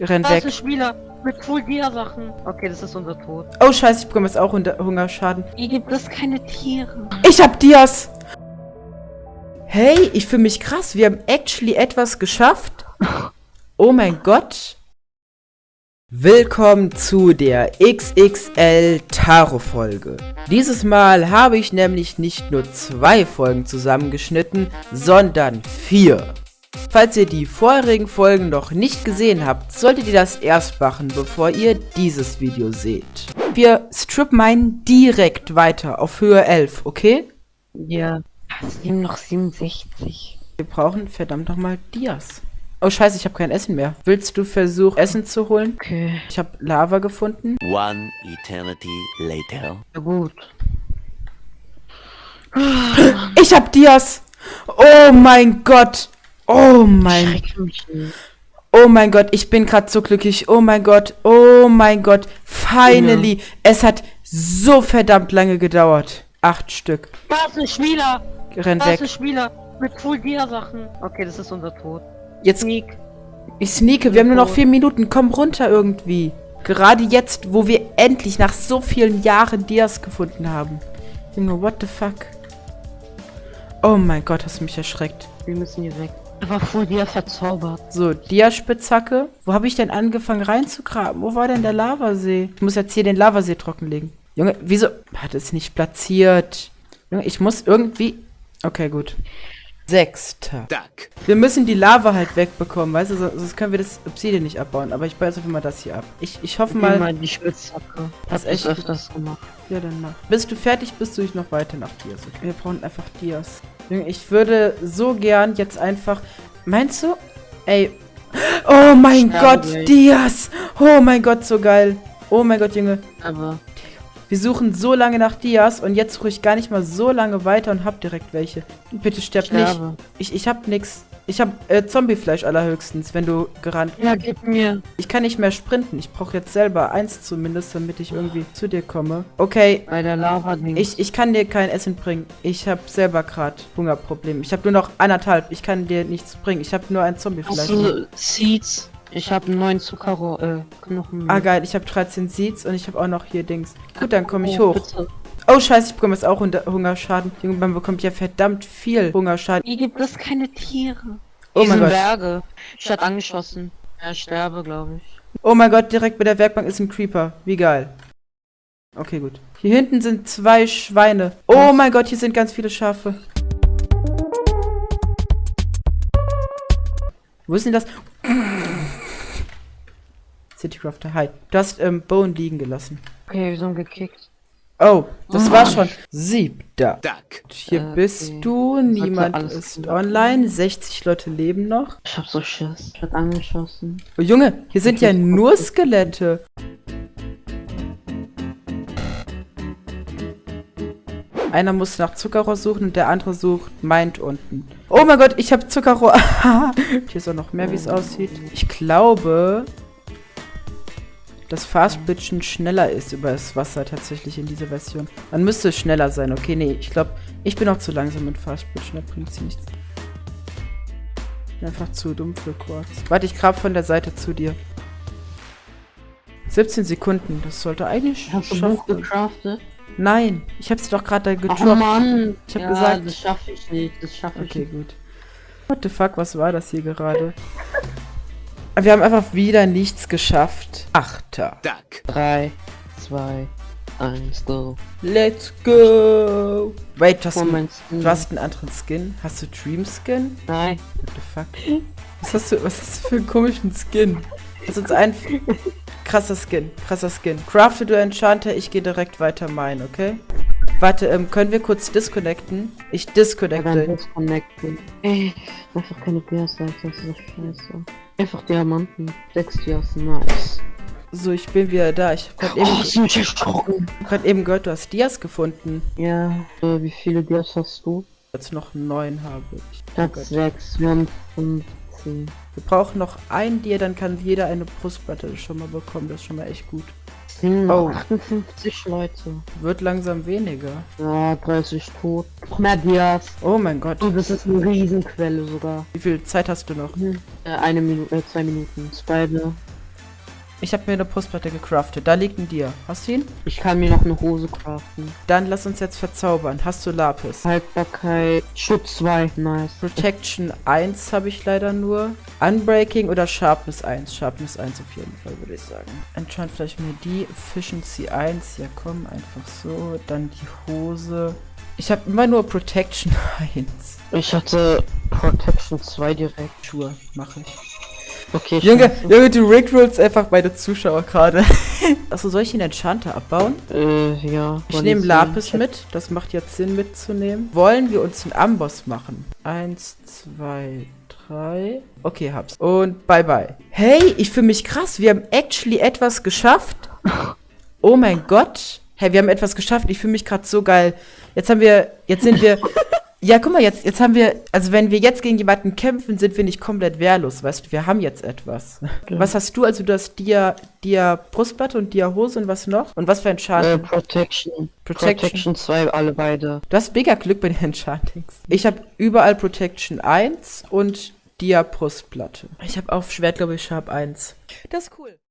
Renn Da ist weg. Spieler mit Full Dia-Sachen. Okay, das ist unser Tod. Oh scheiße, ich bekomme jetzt auch Hungerschaden. Hier gibt es keine Tiere. Ich hab Dias! Hey, ich fühle mich krass. Wir haben actually etwas geschafft. Oh mein Gott. Willkommen zu der XXL Taro-Folge. Dieses Mal habe ich nämlich nicht nur zwei Folgen zusammengeschnitten, sondern vier. Falls ihr die vorherigen Folgen noch nicht gesehen habt, solltet ihr das erst machen, bevor ihr dieses Video seht. Wir strip minen direkt weiter auf Höhe 11, okay? Ja. Es nehmen noch 67. Wir brauchen verdammt nochmal Dias. Oh scheiße, ich habe kein Essen mehr. Willst du versuchen, Essen zu holen? Okay. Ich habe Lava gefunden. One eternity later. Ja gut. Ich habe Dias! Oh mein Gott! Oh mein, oh mein Gott, ich bin gerade so glücklich. Oh mein Gott, oh mein Gott. Finally. Es hat so verdammt lange gedauert. Acht Stück. Da ist ein Spieler. Renn Da ist ein weg. Spieler mit Full Dia-Sachen. Okay, das ist unser Tod. Jetzt, Sneak. ich sneake. Wir haben nur noch vier Minuten. Komm runter irgendwie. Gerade jetzt, wo wir endlich nach so vielen Jahren Dias gefunden haben. Junge, what the fuck? Oh mein Gott, hast du mich erschreckt. Wir müssen hier weg. Er war Full Dia verzaubert. So, Dia-Spitzhacke. Wo habe ich denn angefangen reinzugraben? Wo war denn der Lavasee? Ich muss jetzt hier den Lavasee trockenlegen. Junge, wieso hat es nicht platziert? Junge, ich muss irgendwie... Okay, gut. Sechster. Duck. Wir müssen die Lava halt wegbekommen, weißt du? so- Sonst können wir das Obsidian nicht abbauen. Aber ich baue jetzt einfach mal das hier ab. Ich, ich hoffe Mal, mal... mal die Spitzhacke. Hast echt- öfters gemacht. Ja, dann mach. Bist du fertig, bist du ich noch weiter nach Dias. Okay, wir brauchen einfach Dias. Ich würde so gern jetzt einfach... Meinst du? Ey. Oh mein Gott, gleich. Dias. Oh mein Gott, so geil. Oh mein Gott, Junge. Aber Wir suchen so lange nach Dias und jetzt suche ich gar nicht mal so lange weiter und hab direkt welche. Bitte sterb nicht. Ich, ich hab nix. Ich hab äh, Zombiefleisch allerhöchstens, wenn du gerannt. Ja, gib mir. Ich kann nicht mehr sprinten. Ich brauche jetzt selber eins zumindest, damit ich irgendwie zu dir komme. Okay, Bei der lava -Dings. ich, ich kann dir kein Essen bringen. Ich habe selber gerade Hungerproblem. Ich habe nur noch anderthalb. Ich kann dir nichts bringen. Ich habe nur ein Hast Zombiefleisch. du Seeds? Ich habe neuen Zuckerrohr, äh, Knochen. Ah, geil. Ich habe 13 Seeds und ich habe auch noch hier Dings. Gut, dann komme ich Oh, hoch. bitte. Oh, scheiße, ich bekomme jetzt auch Hungerschaden. Junge, man bekommt ja verdammt viel Hungerschaden. Hier gibt es keine Tiere. Oh mein Gott. Berge. Ich hatte angeschossen. Ja, ich sterbe, glaube ich. Oh mein Gott, direkt bei der Werkbank ist ein Creeper. Wie geil. Okay, gut. Hier hinten sind zwei Schweine. Oh mein Gott, hier sind ganz viele Schafe. Wo ist denn das? Citycrafter, hi. Du hast ähm, Bone liegen gelassen. Okay, wir sind gekickt. Oh, das war's schon. Siebter. Duck. Hier Äh, bist okay. du, niemand ist online, 60 Leute leben noch. Ich hab so Schiss. Ich hatte angeschossen. Oh Junge, hier sind ja nur Skelette. Einer muss nach Zuckerrohr suchen und der andere sucht meint unten. Oh mein Gott, ich habe Zuckerrohr. hier ist auch noch mehr, wie es aussieht. Ich glaube, dass Fastbitchen schneller ist über das Wasser tatsächlich in dieser Version. Man müsste es schneller sein. Okay, nee, ich glaube, ich bin auch zu langsam mit Fastbitchen. Da bringt sie nichts. Ich bin einfach zu dumm für Quarks. Warte, ich grab von der Seite zu dir. 17 Sekunden, das sollte eigentlich Hast du schaffen. Buch gecraftet? Nein, ich hab's doch gerade da Ach gedroppt. Mann. Ich hab ja, gesagt- das schaffe ich nicht. Das schaffe ich Okay, nicht. gut. What the fuck, was war das hier gerade? Wir haben einfach wieder nichts geschafft. Achter. Duck. 3, 2, 1, go. Let's go. Wait, du hast, einen, mein Skin. du hast einen anderen Skin? Hast du Dream Skin? Nein. What the fuck? Was hast du, was hast du für einen komischen Skin? Das ist ein krasser Skin, krasser Skin. Crafte du Enchanter, ich gehe direkt weiter mine, okay? Warte, ähm, können wir kurz disconnecten? Ich Ja, disconnecte. disconnecten. Ey, einfach keine Dias-Seite, das ist so scheiße. Einfach Diamanten. Sechs Dias, nice. So, ich bin wieder da. Ich hab grad Oh, eben, grad eben gehört, du hast Dias gefunden. Ja, äh, wie viele Dias hast du? Jetzt noch neun habe ich. Gott. sechs, wir haben 15. Wir brauchen noch ein Dia, dann kann jeder eine Brustplatte schon mal bekommen. Das ist schon mal echt gut. Sind Oh. noch 58 Leute. Wird langsam weniger. Ja, 30 tot. Noch mehr Dias. Oh mein Gott. Oh, das ist eine Riesenquelle sogar. Wie viel Zeit hast du noch? Hm. Äh, eine Minute, äh, zwei Minuten. Spider. Ich habe mir eine Brustplatte gecraftet. Da liegt ein Dir. Hast du ihn? Ich kann mir noch eine Hose craften. Dann lass uns jetzt verzaubern. Hast du Lapis? Haltbarkeit, Schutz 2, nice. Protection 1 habe ich leider nur. Unbreaking oder Sharpness 1? Sharpness 1 auf jeden Fall, würde ich sagen. Enchant vielleicht mir die. Efficiency 1. Ja, komm, einfach so. Dann die Hose. Ich habe immer nur Protection 1. Ich hatte Protection 2 direkt. Schuhe mache ich. Okay, Junge, scheiße. Junge, du rickrollst einfach meine Zuschauer gerade. Achso, soll ich den Enchanter abbauen? Äh, ja. Ich nehme Lapis mit. Das macht jetzt Sinn mitzunehmen. Wollen wir uns einen Amboss machen? Eins, zwei, drei. Okay, hab's. Und bye bye. Hey, ich fühle mich krass. Wir haben actually etwas geschafft. Oh mein Gott. Hey, wir haben etwas geschafft. Ich fühle mich gerade so geil. Jetzt haben wir, jetzt sind wir. Ja, guck mal, jetzt, jetzt haben wir, also wenn wir jetzt gegen jemanden kämpfen, sind wir nicht komplett wehrlos, weißt du, wir haben jetzt etwas. Was hast du? Also du hast Dia, Dia Brustplatte und Dia Hose und was noch? Und was für ein Äh, Schaden? Protection. Protection. Protection 2, alle beide. Du hast mega Glück bei den Enchantings. Ich habe überall Protection 1 und Dia Brustplatte. Ich habe auf Schwert, glaube ich, Sharp 1. Das ist cool.